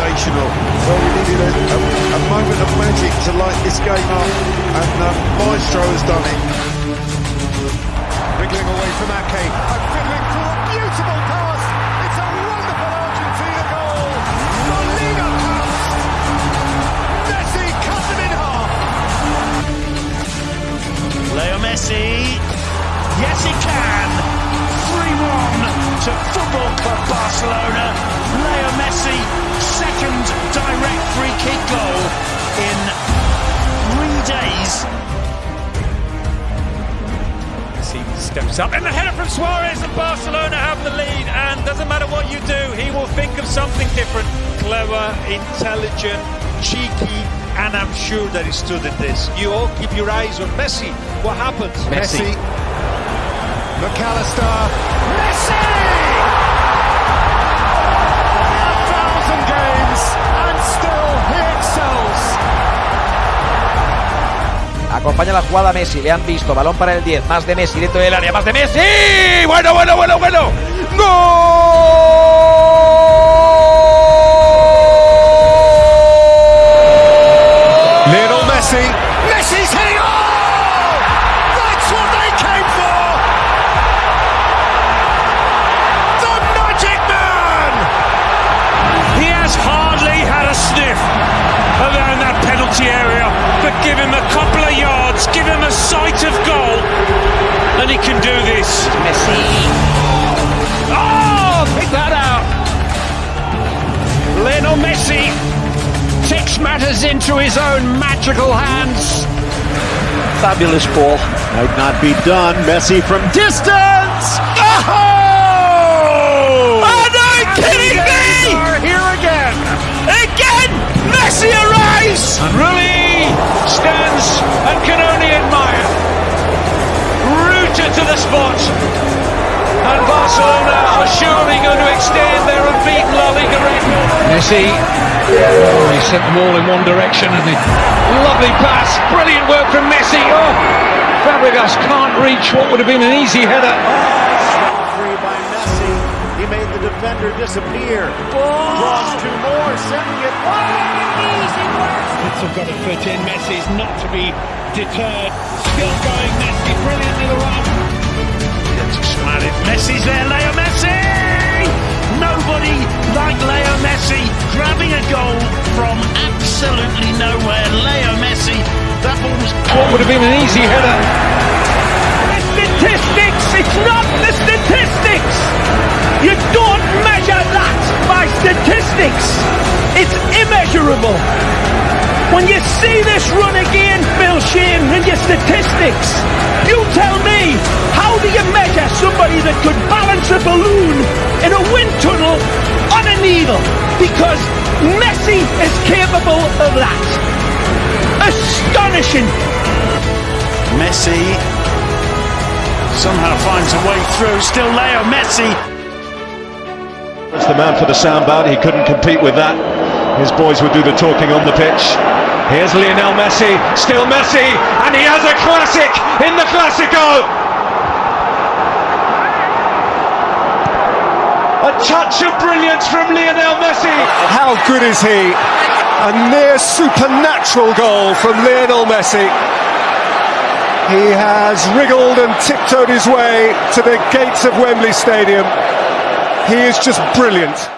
sensational. Well, we needed a, a, a moment of magic to light this game up, and um, Maestro has done it. Wriggling away from Ake, and fiddling through a beautiful pass. It's a wonderful Argentina goal. La Liga pass. Messi cut them in half. Leo Messi. Yes, he can. 3-1 to Football Club Barcelona. Leo Messi, second direct free kick goal in three days. Messi steps up and the header from Suarez and Barcelona have the lead and doesn't matter what you do, he will think of something different. Clever, intelligent, cheeky, and I'm sure that he stood in this. You all keep your eyes on Messi. What happens? Messi. McAllister. Messi! Acompaña la jugada Messi, le han visto, balón para el 10, más de Messi dentro del área, más de Messi. Bueno, bueno, bueno, bueno. ¡Gol! Lionel Messi. Messi's give him a couple of yards, give him a sight of goal, and he can do this. Messi. Oh, pick that out. Lionel Messi takes matters into his own magical hands. Fabulous ball. Might not be done. Messi from distance. Oh! Spot. And Barcelona are surely going to extend their unbeaten La Liga record. Messi, oh, he sent them all in one direction, and the lovely pass, brilliant work from Messi. Oh, Fabregas can't reach what would have been an easy header. Free by Messi. He made the defender disappear. Draws two more, sending it. It's got to fit in. Messi's not to be deterred. Still going, Messi, brilliantly the run. Gets smarted. Messi's there, Leo Messi! Nobody like Leo Messi grabbing a goal from absolutely nowhere. Leo Messi, that ball was. What would have been an easy header? The statistics! It's not the statistics! You don't measure that by statistics! It's immeasurable! When you see this run again, Phil Shane, and your statistics, somebody that could balance a balloon in a wind tunnel on a needle? Because Messi is capable of that. Astonishing. Messi somehow finds a way through. Still Leo Messi. That's the man for the soundbite. He couldn't compete with that. His boys would do the talking on the pitch. Here's Lionel Messi, still Messi, and he has a classic in the Classico. A touch of brilliance from Lionel Messi. How good is he? A near supernatural goal from Lionel Messi. He has wriggled and tiptoed his way to the gates of Wembley Stadium. He is just brilliant.